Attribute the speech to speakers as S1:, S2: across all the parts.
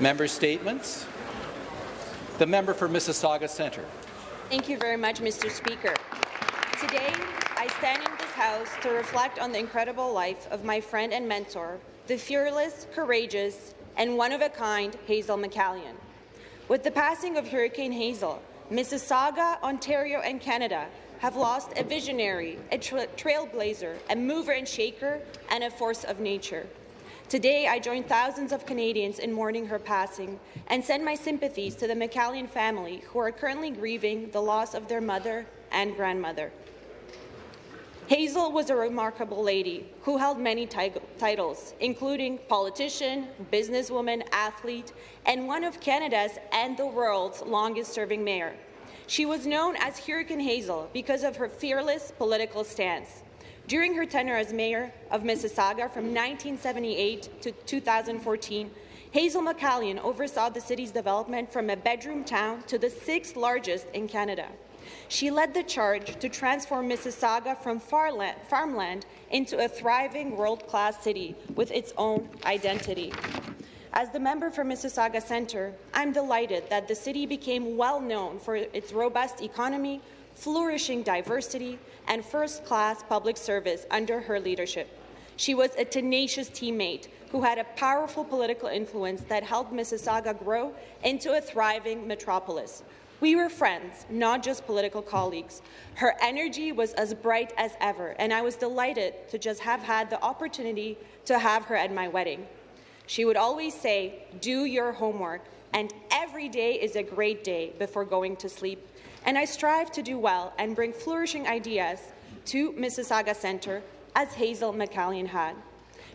S1: Member statements. The member for Mississauga Centre.
S2: Thank you very much, Mr. Speaker. Today, I stand in this House to reflect on the incredible life of my friend and mentor, the fearless, courageous, and one-of-a-kind Hazel McCallion. With the passing of Hurricane Hazel, Mississauga, Ontario, and Canada have lost a visionary, a tra trailblazer, a mover and shaker, and a force of nature. Today, I join thousands of Canadians in mourning her passing and send my sympathies to the McCallion family who are currently grieving the loss of their mother and grandmother. Hazel was a remarkable lady who held many titles, including politician, businesswoman, athlete, and one of Canada's and the world's longest-serving mayor. She was known as Hurricane Hazel because of her fearless political stance. During her tenure as mayor of Mississauga from 1978 to 2014, Hazel McCallion oversaw the city's development from a bedroom town to the sixth largest in Canada. She led the charge to transform Mississauga from farmland into a thriving world-class city with its own identity. As the member for Mississauga Centre, I'm delighted that the city became well known for its robust economy, flourishing diversity, and first-class public service under her leadership. She was a tenacious teammate who had a powerful political influence that helped Mississauga grow into a thriving metropolis. We were friends, not just political colleagues. Her energy was as bright as ever, and I was delighted to just have had the opportunity to have her at my wedding. She would always say, do your homework, and every day is a great day before going to sleep. And I strive to do well and bring flourishing ideas to Mississauga Centre, as Hazel McCallion had.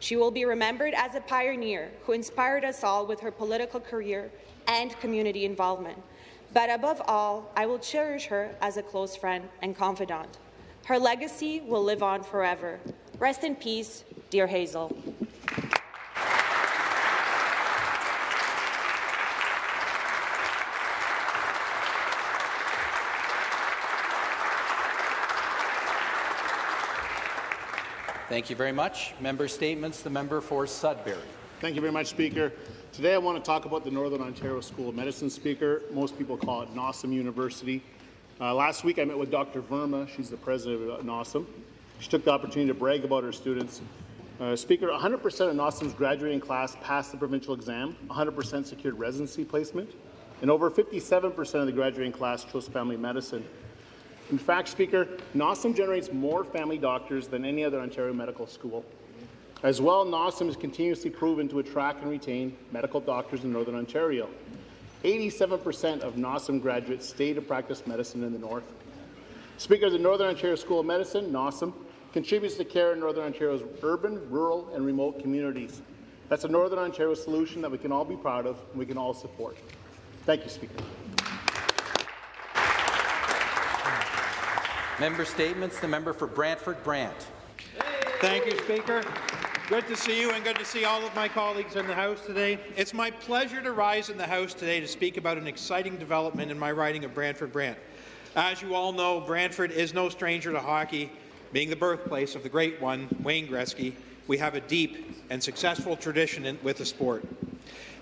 S2: She will be remembered as a pioneer who inspired us all with her political career and community involvement. But above all, I will cherish her as a close friend and confidant. Her legacy will live on forever. Rest in peace, dear Hazel.
S1: Thank you very much. Member statements. The member for Sudbury.
S3: Thank you very much, Speaker. Today I want to talk about the Northern Ontario School of Medicine, Speaker. Most people call it NOSM University. Uh, last week I met with Dr. Verma. She's the president of NOSM. She took the opportunity to brag about her students. Uh, speaker, 100% of NOSM's graduating class passed the provincial exam, 100% secured residency placement, and over 57% of the graduating class chose family medicine. In fact, Speaker, NOSM generates more family doctors than any other Ontario medical school. As well, NOSM has continuously proven to attract and retain medical doctors in Northern Ontario. 87% of NOSM graduates stay to practice medicine in the North. Speaker the Northern Ontario School of Medicine, NOSM, contributes to care in Northern Ontario's urban, rural, and remote communities. That's a Northern Ontario solution that we can all be proud of and we can all support. Thank you, Speaker.
S1: Member statements. The member for Brantford Brant.
S4: Thank you, Speaker. Good to see you and good to see all of my colleagues in the House today. It's my pleasure to rise in the House today to speak about an exciting development in my riding of Brantford Brant. As you all know, Brantford is no stranger to hockey. Being the birthplace of the great one, Wayne Gretzky, we have a deep and successful tradition in, with the sport.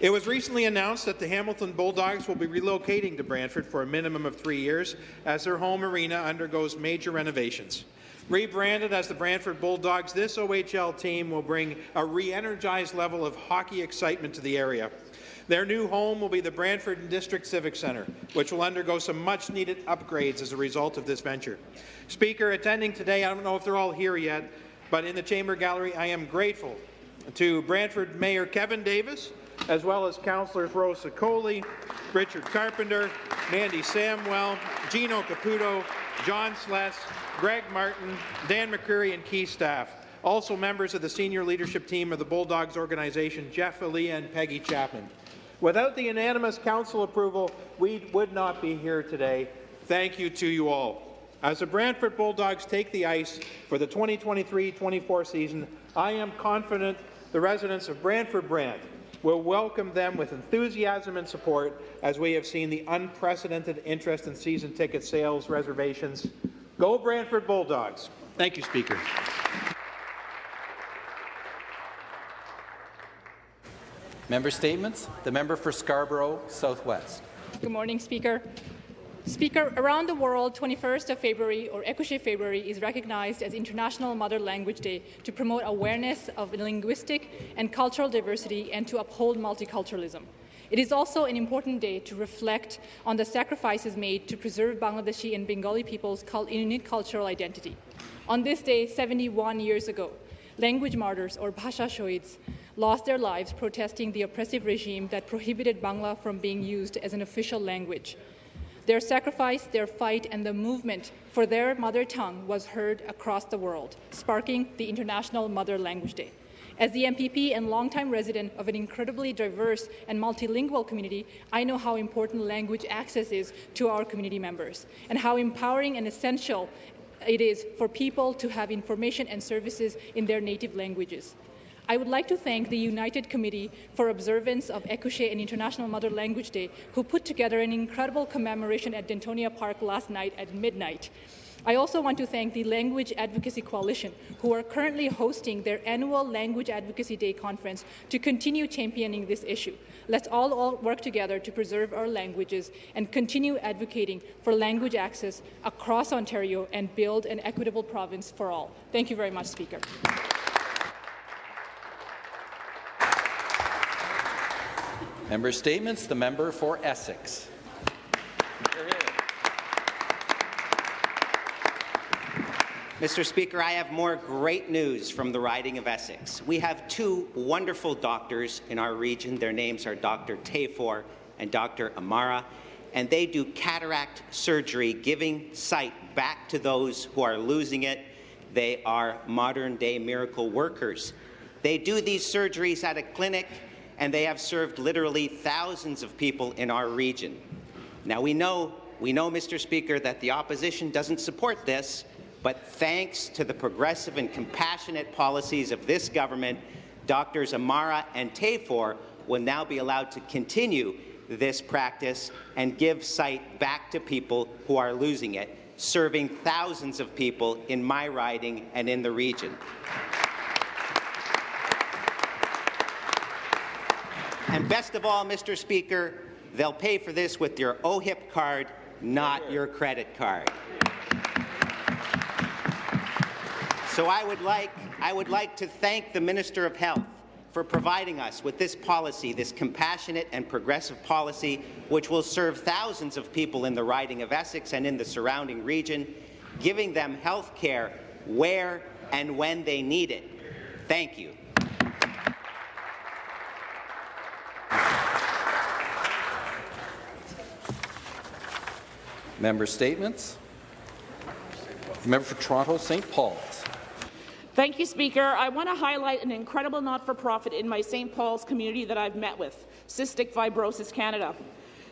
S4: It was recently announced that the Hamilton Bulldogs will be relocating to Brantford for a minimum of three years as their home arena undergoes major renovations. Rebranded as the Brantford Bulldogs, this OHL team will bring a re-energized level of hockey excitement to the area. Their new home will be the Brantford District Civic Centre, which will undergo some much-needed upgrades as a result of this venture. Speaker, attending today, I don't know if they're all here yet, but in the Chamber Gallery, I am grateful to Brantford Mayor Kevin Davis, as well as Councillors Rose Sicoli, Richard Carpenter, Mandy Samwell, Gino Caputo, John Sless, Greg Martin, Dan McCreary, and key staff. Also members of the senior leadership team of the Bulldogs organization, Jeff Alia and Peggy Chapman. Without the unanimous council approval, we would not be here today. Thank you to you all. As the Brantford Bulldogs take the ice for the 2023-24 season, I am confident the residents of Brantford Brant will welcome them with enthusiasm and support as we have seen the unprecedented interest in season ticket sales reservations Go Brantford Bulldogs. Thank you, Speaker.
S1: Member statements. The member for Scarborough Southwest.
S5: Good morning, Speaker. Speaker, around the world, 21st of February, or Ekushey February, is recognized as International Mother Language Day to promote awareness of linguistic and cultural diversity and to uphold multiculturalism. It is also an important day to reflect on the sacrifices made to preserve Bangladeshi and Bengali people's unique cultural identity. On this day, 71 years ago, language martyrs, or Bhasha Shohids, lost their lives protesting the oppressive regime that prohibited Bangla from being used as an official language. Their sacrifice, their fight, and the movement for their mother tongue was heard across the world, sparking the International Mother Language Day. As the MPP and longtime resident of an incredibly diverse and multilingual community, I know how important language access is to our community members and how empowering and essential it is for people to have information and services in their native languages. I would like to thank the United Committee for Observance of Ekushey and International Mother Language Day, who put together an incredible commemoration at Dentonia Park last night at midnight. I also want to thank the Language Advocacy Coalition, who are currently hosting their annual Language Advocacy Day conference to continue championing this issue. Let's all, all work together to preserve our languages and continue advocating for language access across Ontario and build an equitable province for all. Thank you very much, Speaker.
S1: Member statements. The member for Essex.
S6: Mr. Speaker, I have more great news from the riding of Essex. We have two wonderful doctors in our region. Their names are Dr. Tafor and Dr. Amara, and they do cataract surgery, giving sight back to those who are losing it. They are modern-day miracle workers. They do these surgeries at a clinic, and they have served literally thousands of people in our region. Now, we know, we know, Mr. Speaker, that the opposition doesn't support this, but thanks to the progressive and compassionate policies of this government, Doctors Amara and Tafor will now be allowed to continue this practice and give sight back to people who are losing it, serving thousands of people in my riding and in the region. And best of all, Mr. Speaker, they'll pay for this with your OHIP card, not your credit card. So I would like, I would like to thank the Minister of Health for providing us with this policy, this compassionate and progressive policy, which will serve thousands of people in the riding of Essex and in the surrounding region, giving them health care where and when they need it. Thank you.
S1: Member statements. Member for Toronto St. Paul's.
S7: Thank you, Speaker. I want to highlight an incredible not-for-profit in my St. Paul's community that I've met with, Cystic Fibrosis Canada.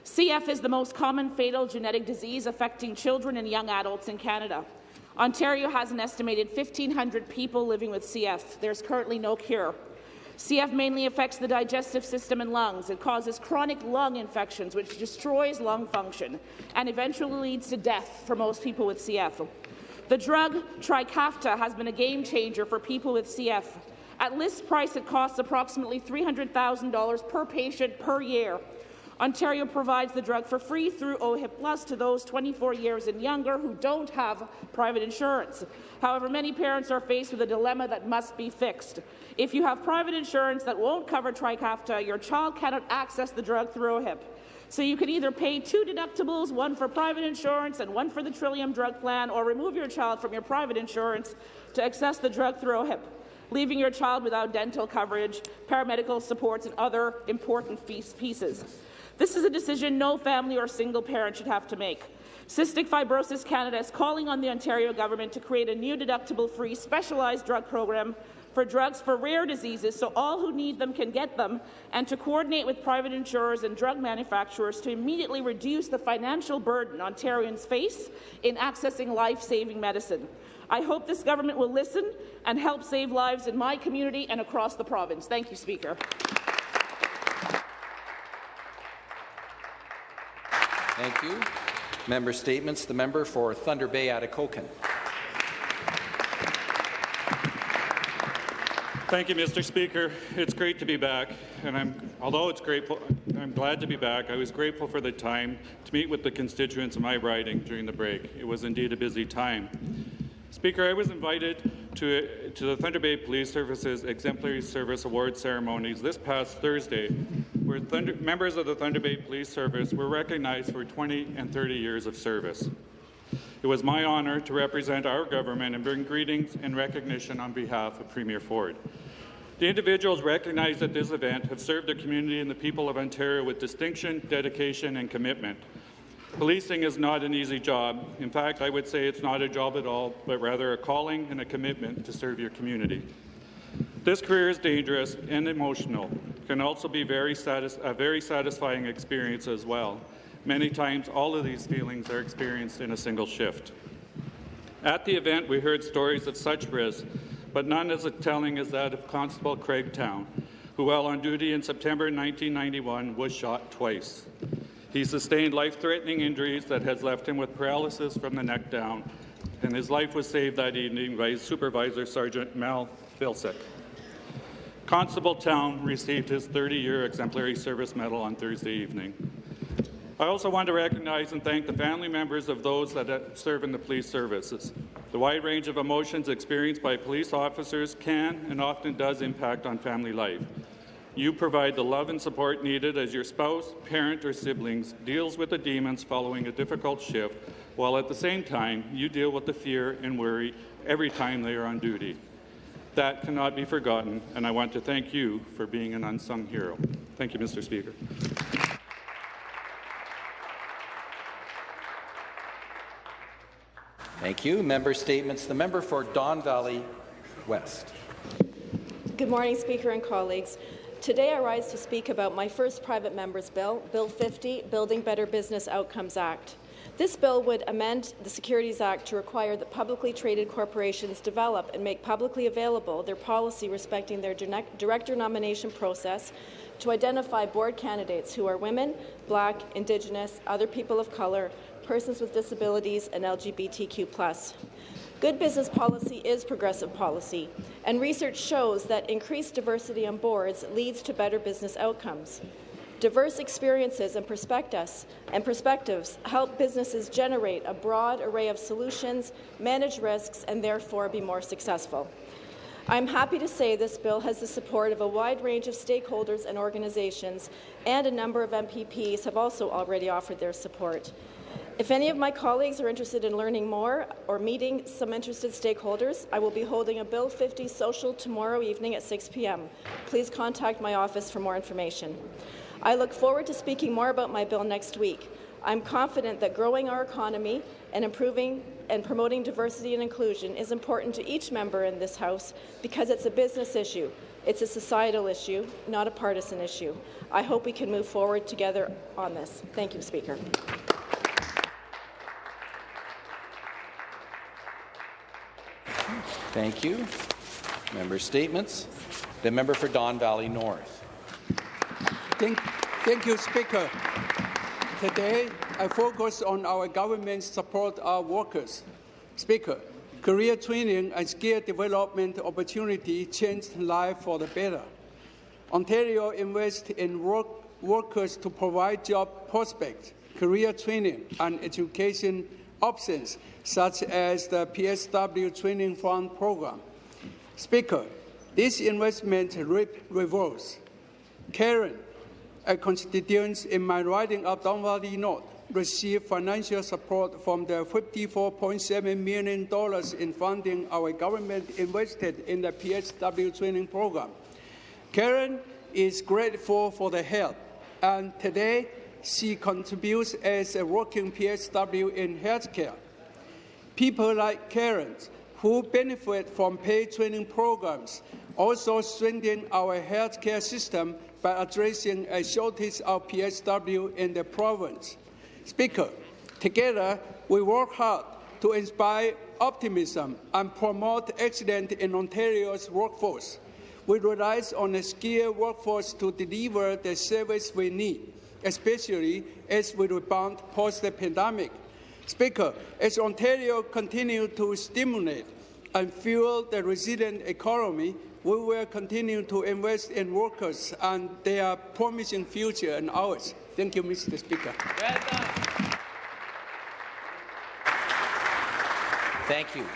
S7: CF is the most common fatal genetic disease affecting children and young adults in Canada. Ontario has an estimated 1,500 people living with CF. There's currently no cure. CF mainly affects the digestive system and lungs. It causes chronic lung infections, which destroys lung function and eventually leads to death for most people with CF. The drug Trikafta has been a game changer for people with CF. At list price, it costs approximately $300,000 per patient per year. Ontario provides the drug for free through OHIP Plus to those 24 years and younger who don't have private insurance. However, many parents are faced with a dilemma that must be fixed. If you have private insurance that won't cover Trikafta, your child cannot access the drug through OHIP. So you can either pay two deductibles, one for private insurance and one for the Trillium drug plan, or remove your child from your private insurance to access the drug through OHIP leaving your child without dental coverage, paramedical supports, and other important pieces. This is a decision no family or single parent should have to make. Cystic Fibrosis Canada is calling on the Ontario government to create a new deductible-free specialized drug program for drugs for rare diseases so all who need them can get them, and to coordinate with private insurers and drug manufacturers to immediately reduce the financial burden Ontarians face in accessing life-saving medicine. I hope this government will listen and help save lives in my community and across the province. Thank you, Speaker.
S1: Thank you. Member statements. The member for Thunder Bay Atikokan.
S8: Thank you, Mr. Speaker. It's great to be back, and I'm, although it's grateful, I'm glad to be back. I was grateful for the time to meet with the constituents of my riding during the break. It was indeed a busy time. Speaker, I was invited to, to the Thunder Bay Police Service's Exemplary Service Award ceremonies this past Thursday, where Thunder, members of the Thunder Bay Police Service were recognized for 20 and 30 years of service. It was my honour to represent our government and bring greetings and recognition on behalf of Premier Ford. The individuals recognized at this event have served the community and the people of Ontario with distinction, dedication, and commitment. Policing is not an easy job. In fact, I would say it's not a job at all, but rather a calling and a commitment to serve your community. This career is dangerous and emotional. Can also be very a very satisfying experience as well. Many times, all of these feelings are experienced in a single shift. At the event, we heard stories of such risk, but none as telling as that of Constable Craig Town, who, while on duty in September 1991, was shot twice. He sustained life-threatening injuries that has left him with paralysis from the neck down, and his life was saved that evening by supervisor, Sergeant Mel Vilsack. Constable Town received his 30-year exemplary service medal on Thursday evening. I also want to recognize and thank the family members of those that uh, serve in the police services. The wide range of emotions experienced by police officers can and often does impact on family life. You provide the love and support needed as your spouse, parent, or siblings deals with the demons following a difficult shift, while at the same time you deal with the fear and worry every time they are on duty. That cannot be forgotten, and I want to thank you for being an unsung hero. Thank you, Mr. Speaker.
S1: Thank you. Member statements. The member for Don Valley West.
S9: Good morning, Speaker and colleagues. Today I rise to speak about my first private member's bill, Bill 50, Building Better Business Outcomes Act. This bill would amend the Securities Act to require that publicly traded corporations develop and make publicly available their policy respecting their director nomination process to identify board candidates who are women, black, indigenous, other people of colour, persons with disabilities, and LGBTQ+. Good business policy is progressive policy, and research shows that increased diversity on boards leads to better business outcomes. Diverse experiences and perspectives, and perspectives help businesses generate a broad array of solutions, manage risks, and therefore be more successful. I'm happy to say this bill has the support of a wide range of stakeholders and organizations, and a number of MPPs have also already offered their support. If any of my colleagues are interested in learning more or meeting some interested stakeholders, I will be holding a Bill 50 social tomorrow evening at 6 p.m. Please contact my office for more information. I look forward to speaking more about my bill next week. I'm confident that growing our economy and improving and promoting diversity and inclusion is important to each member in this House because it's a business issue. It's a societal issue, not a partisan issue. I hope we can move forward together on this. Thank you, Speaker.
S1: Thank you. Member statements. The member for Don Valley North.
S10: Thank, thank you, Speaker. Today, I focus on our government's support our workers. Speaker, career training and skill development opportunity changed life for the better. Ontario invests in work, workers to provide job prospects, career training, and education options, such as the PSW Training Fund program. Speaker, this investment reap rewards. Karen, a constituent in my riding of Don Valley North, received financial support from the $54.7 million in funding our government invested in the PSW training program. Karen is grateful for the help, and today she contributes as a working PSW in healthcare. People like Karen, who benefit from paid training programs, also strengthen our healthcare system by addressing a shortage of PSW in the province. Speaker, together we work hard to inspire optimism and promote excellence in Ontario's workforce. We rely on a skilled workforce to deliver the service we need especially as we rebound post the pandemic. Speaker, as Ontario continues to stimulate and fuel the resilient economy, we will continue to invest in workers and their promising future and ours. Thank you, Mr. Speaker.
S1: Thank you.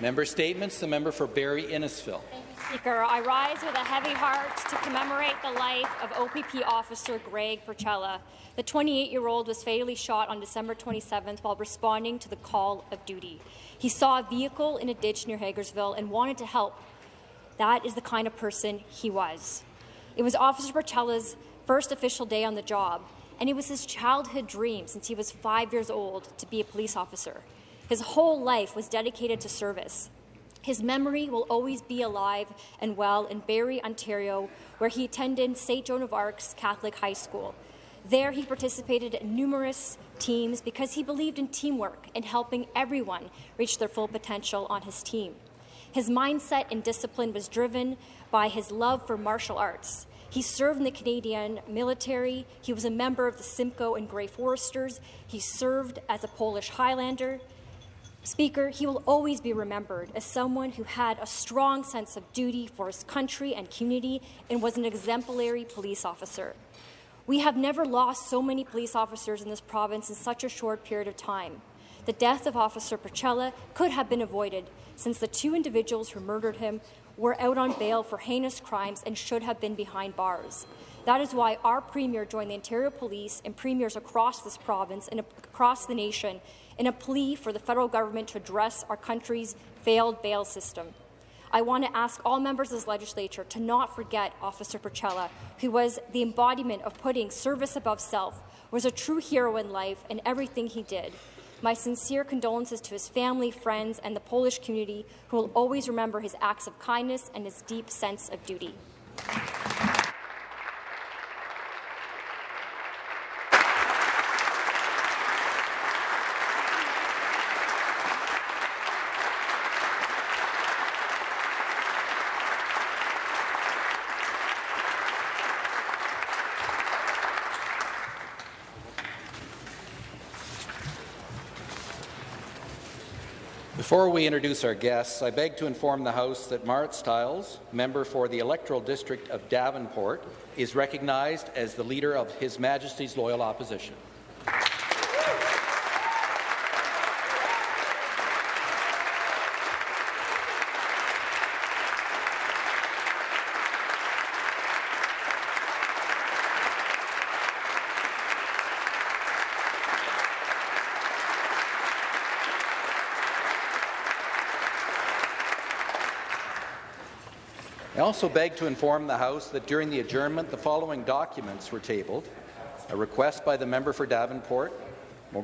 S1: Member statements. The member for Barrie Innisfil.
S11: Speaker, I rise with a heavy heart to commemorate the life of OPP officer Greg Pierzchala. The 28-year-old was fatally shot on December 27th while responding to the call of duty. He saw a vehicle in a ditch near Hagersville and wanted to help. That is the kind of person he was. It was Officer Pierzchala's first official day on the job, and it was his childhood dream since he was five years old to be a police officer. His whole life was dedicated to service. His memory will always be alive and well in Barrie, Ontario, where he attended St. Joan of Arc's Catholic High School. There, he participated in numerous teams because he believed in teamwork and helping everyone reach their full potential on his team. His mindset and discipline was driven by his love for martial arts. He served in the Canadian military. He was a member of the Simcoe and Grey Foresters. He served as a Polish Highlander. Speaker, he will always be remembered as someone who had a strong sense of duty for his country and community and was an exemplary police officer. We have never lost so many police officers in this province in such a short period of time. The death of Officer Pierzchala could have been avoided since the two individuals who murdered him were out on bail for heinous crimes and should have been behind bars. That is why our Premier joined the Ontario Police and Premiers across this province and across the nation in a plea for the federal government to address our country's failed bail system. I want to ask all members of this legislature to not forget Officer Pierzchala, who was the embodiment of putting service above self, was a true hero in life and everything he did. My sincere condolences to his family, friends, and the Polish community, who will always remember his acts of kindness and his deep sense of duty.
S1: Before we introduce our guests, I beg to inform the House that Marit Stiles, member for the electoral district of Davenport, is recognized as the leader of His Majesty's Loyal Opposition. Also beg to inform the House that during the adjournment, the following documents were tabled. A request by the member for Davenport,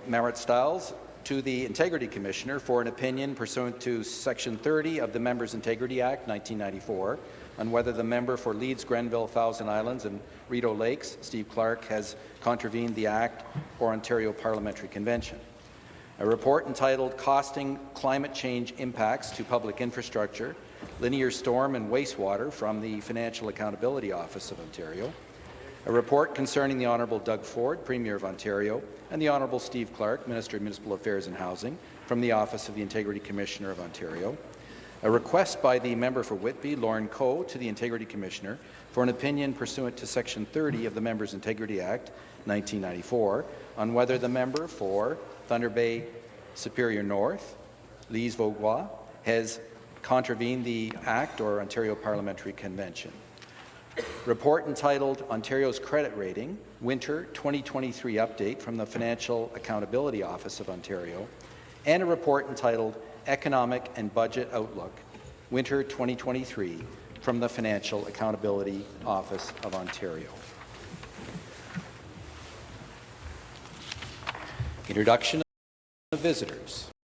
S1: Marit Stiles, to the Integrity Commissioner for an opinion pursuant to Section 30 of the Members' Integrity Act 1994 on whether the member for Leeds, Grenville, Thousand Islands and Rideau Lakes, Steve Clark, has contravened the Act or Ontario Parliamentary Convention. A report entitled Costing Climate Change Impacts to Public Infrastructure linear storm and wastewater from the Financial Accountability Office of Ontario, a report concerning the Honourable Doug Ford, Premier of Ontario, and the Honourable Steve Clark, Minister of Municipal Affairs and Housing, from the Office of the Integrity Commissioner of Ontario, a request by the member for Whitby, Lorne Coe, to the Integrity Commissioner for an opinion pursuant to Section 30 of the Members' Integrity Act 1994 on whether the member for Thunder Bay Superior North, Lise Vaugeois, has contravene the Act or Ontario Parliamentary Convention. Report entitled Ontario's Credit Rating, Winter 2023 Update from the Financial Accountability Office of Ontario, and a report entitled Economic and Budget Outlook, Winter 2023 from the Financial Accountability Office of Ontario. Introduction of visitors.